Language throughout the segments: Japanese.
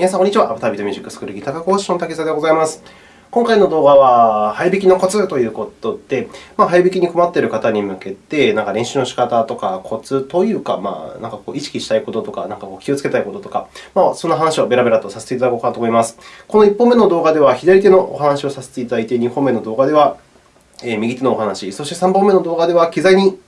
皆さん、こんにちは。アバタービートミュージックスクールギター科講師の竹澤でございます。今回の動画は、早弾きのコツということで、まあ、早弾きに困っている方に向けて、なんか練習の仕方とか、コツというか、まあ、なんかこう意識したいこととか、なんかこう気をつけたいこととか、まあ、そんな話をベラベラとさせていただこうかなと思います。この1本目の動画では、左手のお話をさせていただいて、2本目の動画では、右手のお話、そして3本目の動画では、機材に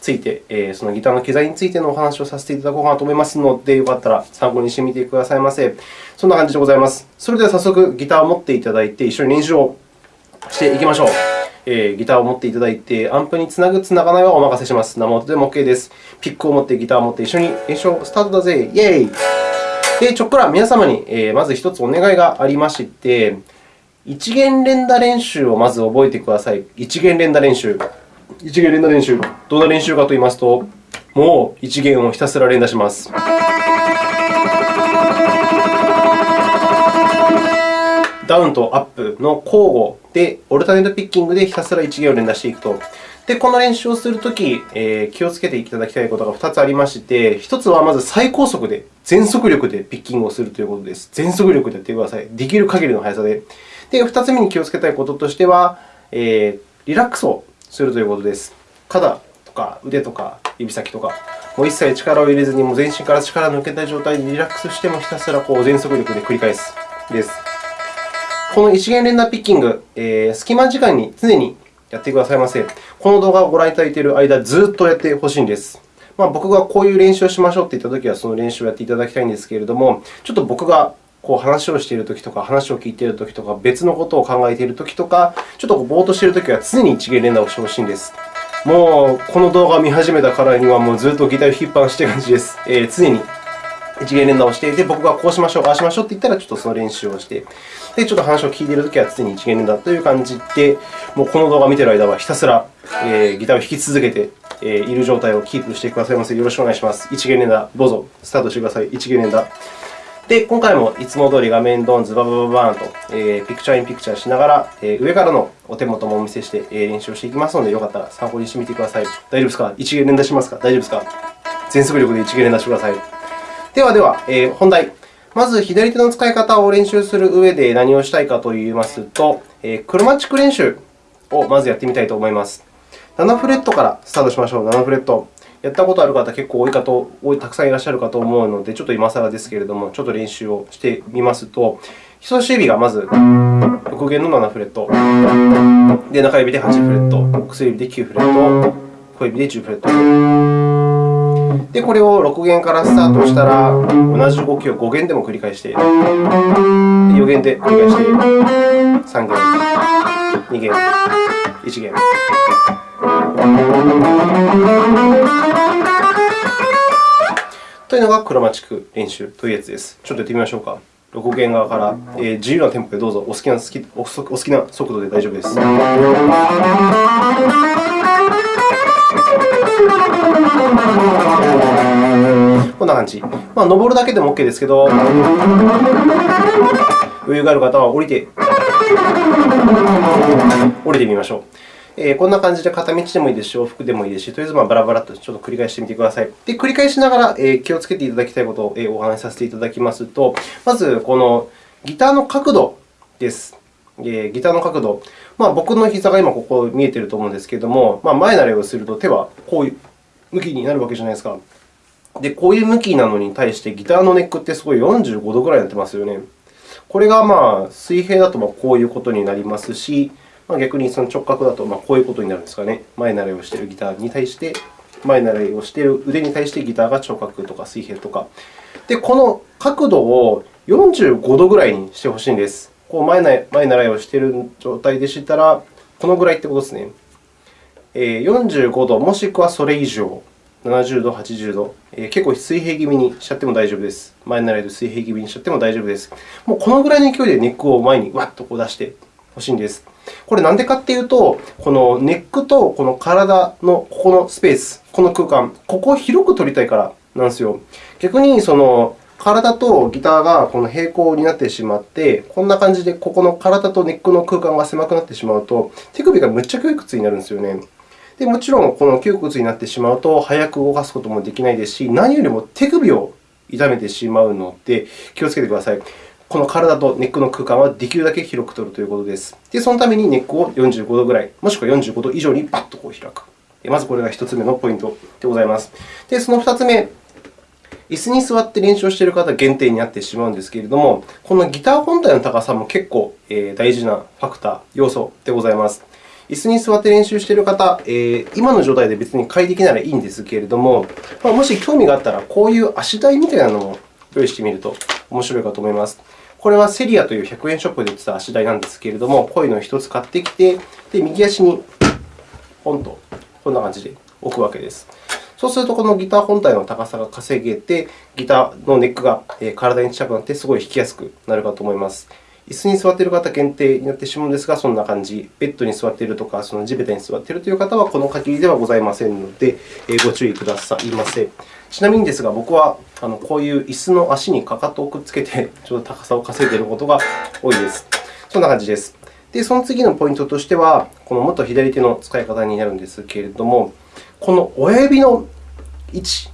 ついて、えそのギターの機材についてのお話をさせていただこうかなと思いますので、よかったら参考にしてみてくださいませ。そんな感じでございます。それでは早速、ギターを持っていただいて、一緒に練習をしていきましょう。え、ギターを持っていただいて、アンプにつなぐ、つながないはお任せします。生音でも OK です。ピックを持って、ギターを持って一緒に練習をスタートだぜ。イェイで、ちょっくら皆様に、え、まず1つお願いがありまして、一弦連打練習をまず覚えてください。一弦連打練習。一弦連打練習。どんな練習かといいますと、もう一弦をひたすら連打します。ダウンとアップの交互で、オルタネットピッキングでひたすら一弦を連打していくと。で、この練習をするとき、えー、気をつけていただきたいことが2つありまして、1つはまず最高速で、全速力でピッキングをするということです。全速力でやってください。できる限りの速さで。で、2つ目に気をつけたいこととしては、えー、リラックスをするということです。肩とか腕とか指先とか、もう一切力を入れずに、も全身から力を抜けた状態でリラックスしてもひたすらこう全速力で繰り返すです。この一元連打ピッキング、えー、隙間時間に常にやってくださいませ。この動画をご覧いただいている間、ずっとやってほしいんです。まあ、僕がこういう練習をしましょうと言ったときは、その練習をやっていただきたいんですけれども、ちょっと僕がこう話をしているときとか、話を聞いているときとか、別のことを考えているときとか、ちょっとぼーっとしているときは常に一元連打をしてほしいんです。もう、この動画を見始めたからには、もうずっとギターを引っ張らしている感じです。えー、常に一元連打をしていて、僕がこうしましょう、ああしましょうと言ったら、ちょっとその練習をして、でちょっと話を聞いているときは常に一元連打という感じで、もうこの動画を見ている間はひたすら、えー、ギターを弾き続けている状態をキープしてくださいませ。よろしくお願いします。一元連打、どうぞスタートしてください。一元連打。で、今回もいつも通り画面ドン、ズババババーンと、えー、ピクチャーインピクチャーしながら、えー、上からのお手元もお見せして、えー、練習をしていきますので、よかったら参考にしてみてください。大丈夫ですか？一元連打しますか？大丈夫ですか？全速力で一元連打してください。ではでは、えー、本題。まず、左手の使い方を練習する上で何をしたいかといいますと、えー、クロマチック練習をまずやってみたいと思います。7フレットからスタートしましょう。7フレット。やったことある方、結構多いかとたくさんいらっしゃるかと思うので、ちょっと今更ですけれども、ちょっと練習をしてみますと、人差し指がまず6弦の7フレット、で中指で8フレット、薬指で9フレット、小指で10フレット。で、これを6弦からスタートしたら、同じ動きを5弦でも繰り返して、4弦で繰り返して、3弦、2弦、1弦。というのがクロマチック練習というやつです。ちょっとやってみましょうか。6弦側から、えー、自由なテンポでどうぞお好きな好きお好きな速度で大丈夫です。こんな感じ。まあ、登るだけでも OK ですけど、余裕がある方は降りて、降りてみましょう。え、こんな感じで片道でもいいですし、往復でもいいですし、とりあえずバラバラとちょっと繰り返してみてください。で、繰り返しながら、え、気をつけていただきたいことを、お話しさせていただきますと、まず、このギターの角度です。えー、ギターの角度。まあ、僕の膝が今ここ見えていると思うんですけれども、まあ、前慣れをすると手はこういう向きになるわけじゃないですか。で、こういう向きなのに対して、ギターのネックってすごい45度ぐらいになってますよね。これがまあ水平だとこういうことになりますし、まあ、逆にその直角だとまこういうことになるんですかね。前習いをしているギターに対して、前習いをしている腕に対してギターが直角とか水平とか。で、この角度を45度ぐらいにしてほしいんです。こう前前習いをしている状態でしたら、このぐらいということですね。45度、もしくはそれ以上、70度、80度、結構水平気味にしちゃっても大丈夫です。前習いで水平気味にしちゃっても大丈夫です。もうこのぐらいの勢いでネックを前にわっとこう出してほしいんです。これ、なんでかっていうと、このネックとこの体のここのスペース、この空間、ここを広く取りたいからなんですよ。逆にその体とギターがこの平行になってしまって、こんな感じでここの体とネックの空間が狭くなってしまうと、手首がむっちゃ窮屈になるんですよね。でもちろん、この窮屈になってしまうと、早く動かすこともできないですし、何よりも手首を痛めてしまうので、気をつけてください。この体とネックの空間はできるだけ広く取るということです。で、そのためにネックを45度ぐらい、もしくは45度以上にバッとこう開く。まずこれが1つ目のポイントでございます。で、その2つ目、椅子に座って練習をしている方限定になってしまうんですけれども、このギター本体の高さも結構大事なファクター、要素でございます。椅子に座って練習している方、え今の状態で別に快適ならいいんですけれども、もし興味があったら、こういう足台みたいなのも用意してみると面白いかと思います。これはセリアという100円ショップで売ってた足台なんですけれども、こういうのを1つ買ってきて、で右足にポンとこんな感じで置くわけです。そうすると、このギター本体の高さが稼げて、ギターのネックが体に近くなって、すごい弾きやすくなるかと思います。椅子に座っている方限定になってしまうんですが、そんな感じ。ベッドに座っているとか、その地べたに座っているという方は、この限りではございませんので、ご注意くださいませ。ちなみにですが、僕はこういう椅子の足にかかとをくっつけて、ちょっと高さを稼いでいることが多いです。そんな感じです。で、その次のポイントとしては、この元左手の使い方になるんですけれども、この親指の位置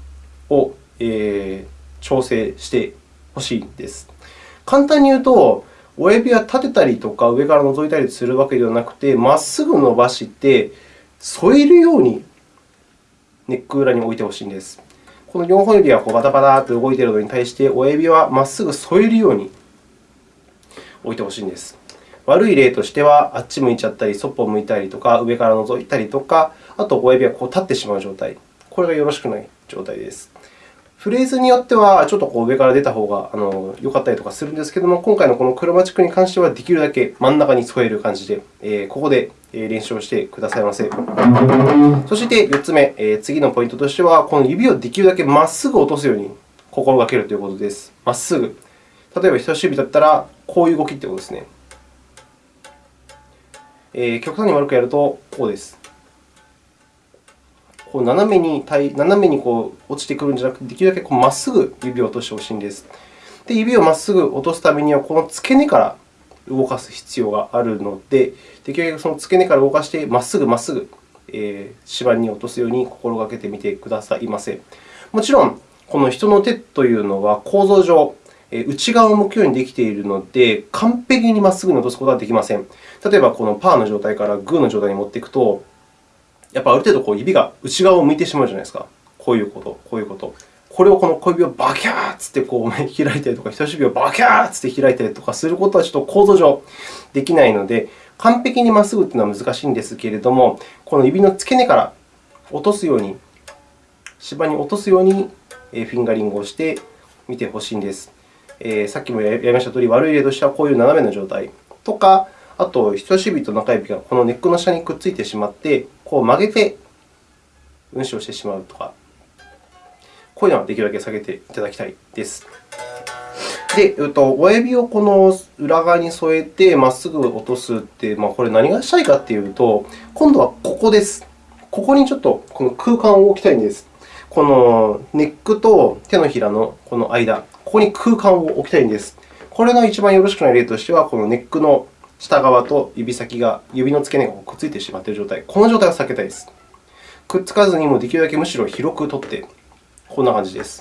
を、えー、調整してほしいんです。簡単に言うと、親指は立てたりとか上から覗いたりするわけではなくて、まっすぐ伸ばして添えるようにネック裏に置いてほしいんです。この4本指がこうバタバタと動いているのに対して、親指はまっすぐ添えるように置いてほしいんです。悪い例としては、あっち向いちゃったり、そっぽ向いたりとか、上から覗いたりとか、あと親指がこう立ってしまう状態。これがよろしくない状態です。フレーズによっては、ちょっとこう上から出た方があの良かったりとかするんですけれども、今回のこのクロマチックに関しては、できるだけ真ん中に添える感じで、え、ここで練習をしてくださいませ。そして4つ目、え、次のポイントとしては、この指をできるだけまっすぐ落とすように心がけるということです。まっすぐ。例えば人差し指だったら、こういう動きということですね。え、極端に悪くやると、こうです。こう斜めに斜めにこう落ちてくるんじゃなくて、できるだけまっすぐ指を落としてほしいんです。で、指をまっすぐ落とすためには、この付け根から動かす必要があるので、できるだけその付け根から動かして、まっすぐまっすぐ、えー、指板に落とすように心がけてみてくださいませ。もちろん、この人の手というのは構造上、内側を向くようにできているので、完璧にまっすぐに落とすことはできません。例えば、このパーの状態からグーの状態に持っていくと、やっぱある程度こう指が内側を向いてしまうじゃないですか。こういうこと、こういうこと。これをこの小指をバキャーッてこう開いたりとか、人差し指をバキャーッて開いたりとかすることはちょっと構造上できないので、完璧にまっすぐというのは難しいんですけれども、この指の付け根から落とすように、芝に落とすようにフィンガリングをしてみてほしいんです。えー、さっきもやりましたとおり、悪い例としてはこういう斜めの状態とか、あと人差し指と中指がこのネックの下にくっついてしまって、こう曲げて運指をしてしまうとか、こういうのはできるだけ下げていただきたいです。で、親指をこの裏側に添えてまっすぐ落とすって、まあ、これ何がしたいかというと、今度はここです。ここにちょっとこの空間を置きたいんです。このネックと手のひらのこの間、ここに空間を置きたいんです。これの一番よろしくない例としては、このネックの下側と指先が、指の付け根がくっついてしまっている状態、この状態は避けたいです。くっつかずにもできるだけむしろ広く取って、こんな感じです。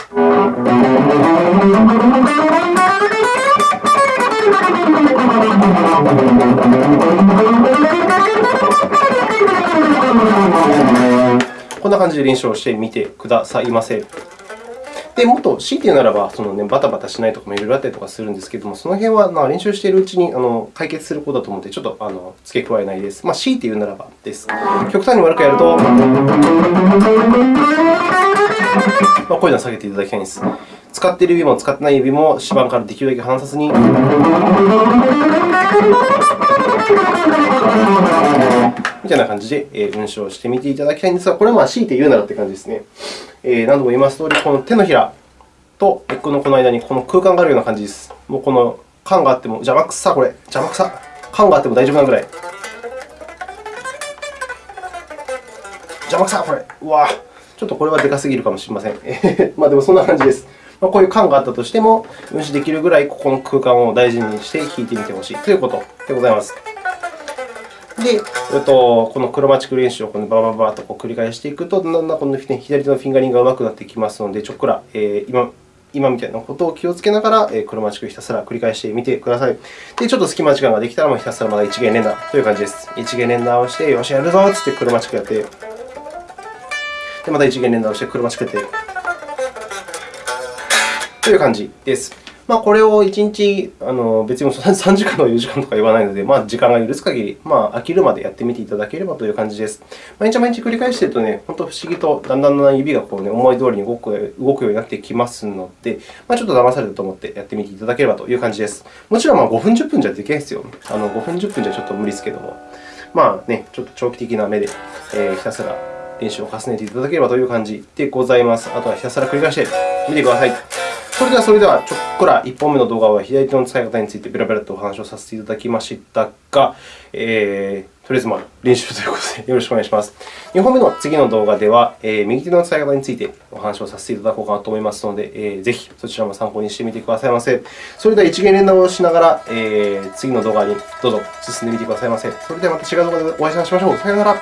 こんな感じで練習をしてみてくださいませ。で、もっと強いて言うならば、そのね、バタバタしないとかもいろいろあったりとかするんですけれども、その辺はまあ練習しているうちにあの解決することだと思って、ちょっとあの付け加えないです。まあ、強いて言うならばです。極端に悪くやると、まあ、こういうのは下げていただきたいんです。使っている指も使ってない指も指板からできるだけ離さずに。みたいな感じで運指をしてみていただきたいんですが、これはまあ強いて言うならという感じですね。え何度も言いますとおり、この手のひらとネックのこの間にこの空間があるような感じです。もうこの感があっても、邪魔くさ、これ。邪魔くさ。感があっても大丈夫なぐらい。邪魔くさ、これ。うわちょっとこれはでかすぎるかもしれません。まあでもそんな感じです。まあ、こういう感があったとしても、運指できるぐらいここの空間を大事にして弾いてみてほしいということでございます。で、えっとこのクロマチック練習をこのババババとこう繰り返していくと、だんだんこの左手のフィンガリングがうまくなってきますので、ちょっくら、えー、今今みたいなことを気をつけながら、えー、クロマチックひたすら繰り返してみてください。で、ちょっと隙間時間ができたら、もうひたすらまだ一元連打という感じです。一元連打をして、よし、やるぞっつってクロマチックやって、で、また一元連打をしてクロマチックやって、という感じです。まあ、これを1日、あの別に3 時間とか4時間とか言わないので、まあ、時間が許す限り、まあ、飽きるまでやってみていただければという感じです。毎日毎日繰り返しているとね、本当不思議とだんだんだんだん指がこう、ね、思い通りに動く動くようになってきますので、まあ、ちょっと騙されたと思ってやってみていただければという感じです。もちろんまあ5分、10分じゃできないですよ。あの5分、10分じゃちょっと無理ですけども、まあね、ちょっと長期的な目で、えー、ひたすら練習を重ねていただければという感じでございます。あとはひたすら繰り返してみてください。それでは、それでは、ちょっこら1本目の動画は左手の使い方についてベラベラとお話をさせていただきましたが、えー、とりあえずまあ練習ということでよろしくお願いします。2本目の次の動画では、えー、右手の使い方についてお話をさせていただこうかなと思いますので、えー、ぜひそちらも参考にしてみてくださいませ。それでは一元連打をしながら、えー、次の動画にどうぞ進んでみてくださいませ。それではまた違う動画でお会いしましょう。さようなら。